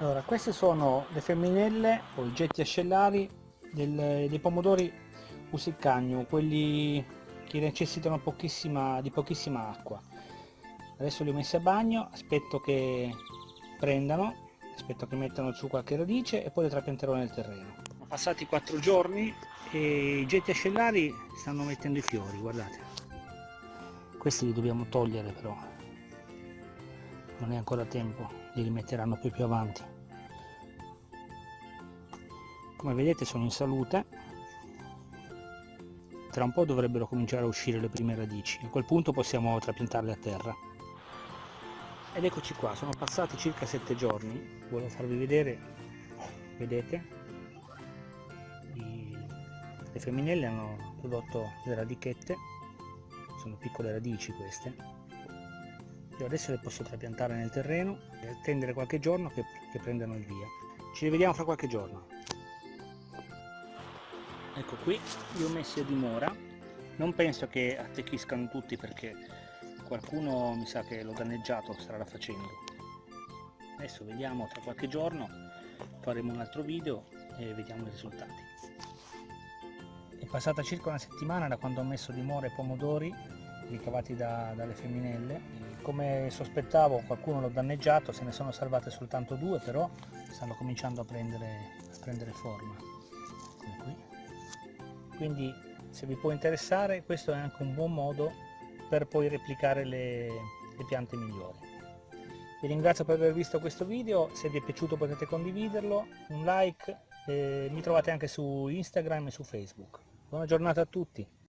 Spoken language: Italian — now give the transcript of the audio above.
Allora, queste sono le femminelle o i getti ascellari del, dei pomodori usiccagno, quelli che necessitano pochissima, di pochissima acqua. Adesso li ho messi a bagno, aspetto che prendano, aspetto che mettano su qualche radice e poi le trapianterò nel terreno. Sono passati quattro giorni e i getti ascellari stanno mettendo i fiori, guardate. Questi li dobbiamo togliere però, non è ancora tempo, li rimetteranno poi più avanti. Come vedete sono in salute, tra un po' dovrebbero cominciare a uscire le prime radici, a quel punto possiamo trapiantarle a terra. Ed eccoci qua, sono passati circa 7 giorni, volevo farvi vedere, vedete, le femminelle hanno prodotto le radichette, sono piccole radici queste, io adesso le posso trapiantare nel terreno e attendere qualche giorno che, che prendano il via. Ci rivediamo fra qualche giorno. Ecco qui li ho messi a dimora. Non penso che attecchiscano tutti perché qualcuno mi sa che l'ho danneggiato strada facendo. Adesso vediamo tra qualche giorno faremo un altro video e vediamo i risultati. È passata circa una settimana da quando ho messo dimora i pomodori ricavati da, dalle femminelle come sospettavo qualcuno l'ho danneggiato, se ne sono salvate soltanto due, però stanno cominciando a prendere, a prendere forma. Quindi se vi può interessare questo è anche un buon modo per poi replicare le, le piante migliori. Vi ringrazio per aver visto questo video, se vi è piaciuto potete condividerlo, un like, eh, mi trovate anche su Instagram e su Facebook. Buona giornata a tutti!